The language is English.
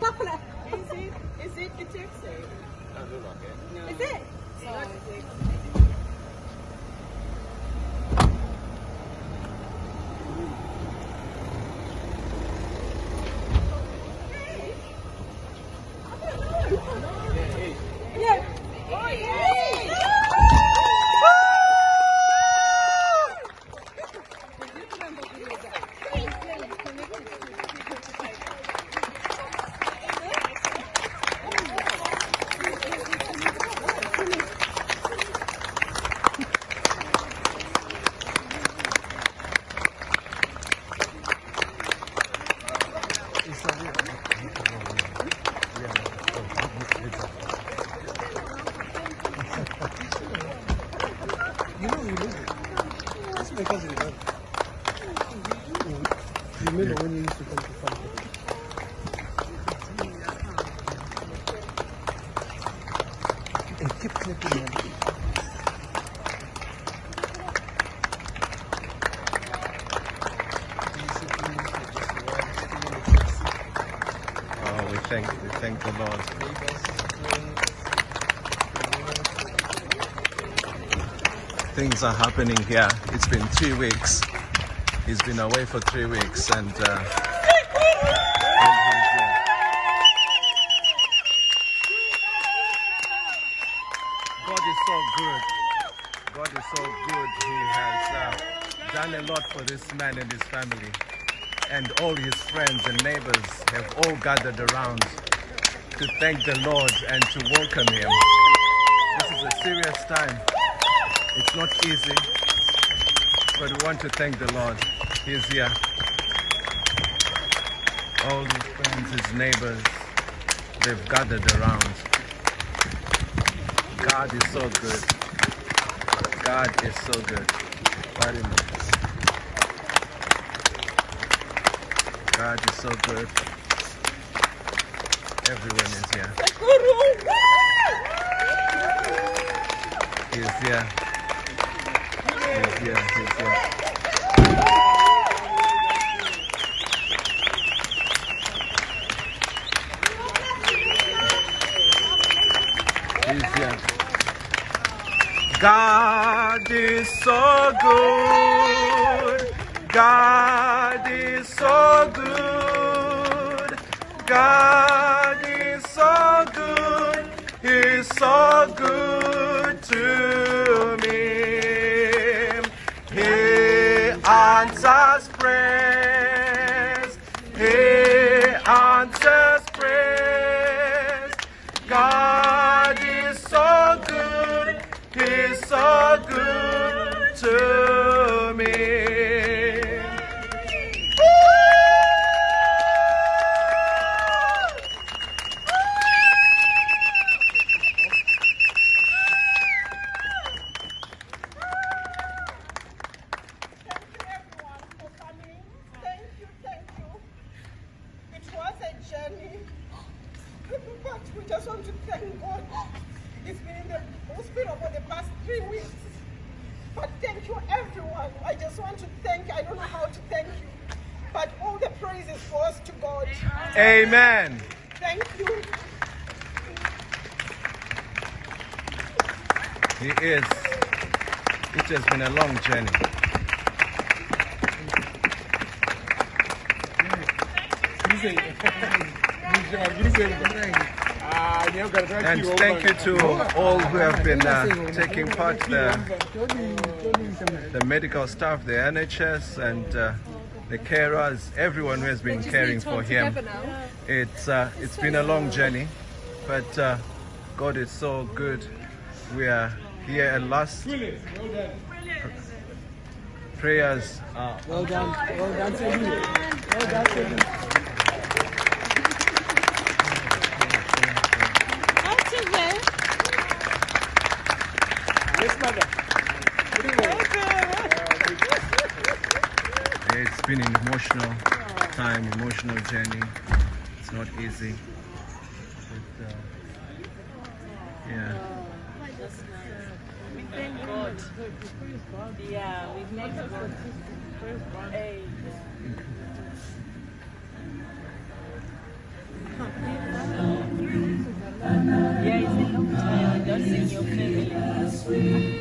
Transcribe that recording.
Papa. Is it? Is it the taxi? I don't know. Okay. No. Is it? It's not the taxi. Yeah. Oh, yeah. You know you it. That's You remember when you used to come to? And keep. Oh, we thank we thank the Lord. Things are happening here. It's been three weeks. He's been away for three weeks, and uh. God is so good. God is so good. He has uh, done a lot for this man and his family. And all his friends and neighbors have all gathered around to thank the Lord and to welcome him. This is a serious time. It's not easy, but we want to thank the Lord. He's here. All his friends, his neighbors, they've gathered around. God is so good. God is so good. Very much. God is so good. Everyone is here. Here. He's here. He's here. He's here. God is so good. God is so good. God is so good. He's so good to God is so good. He's so good to we just want to thank God. He's been in the hospital for the past three weeks. But thank you everyone. I just want to thank, I don't know how to thank you, but all the praises goes to God. Amen. Thank you. He is. It has been a long journey. And thank you to all who have been uh, taking part, the, the medical staff, the NHS, and uh, the carers, everyone who has been caring for him. It's uh, it's been a long journey, but uh, God is so good. We are here at last. Prayers are Well done. Well done to you. Well done Yes, mother. It's been an emotional time, emotional journey. It's not easy. But, uh, yeah. We thank God. Yeah, we thank God. Hey. Your family.